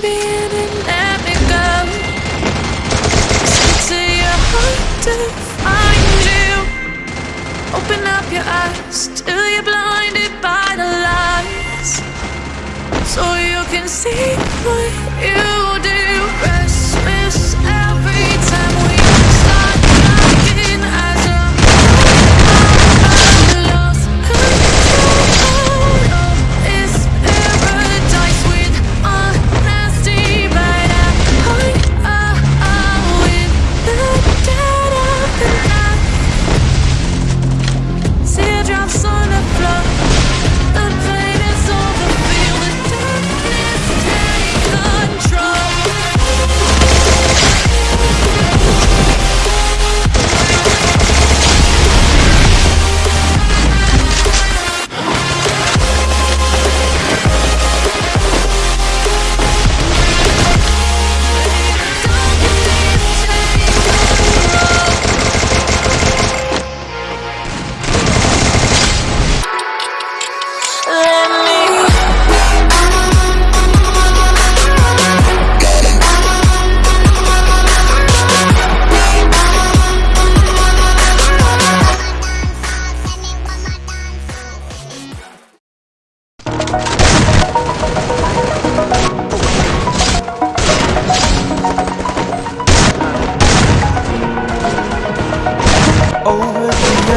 me in and let me go. Speak to your heart to find you. Open up your eyes till you're blinded by the lies, so you can see what you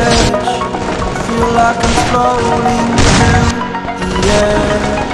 edge. Feel like I'm floating through the air.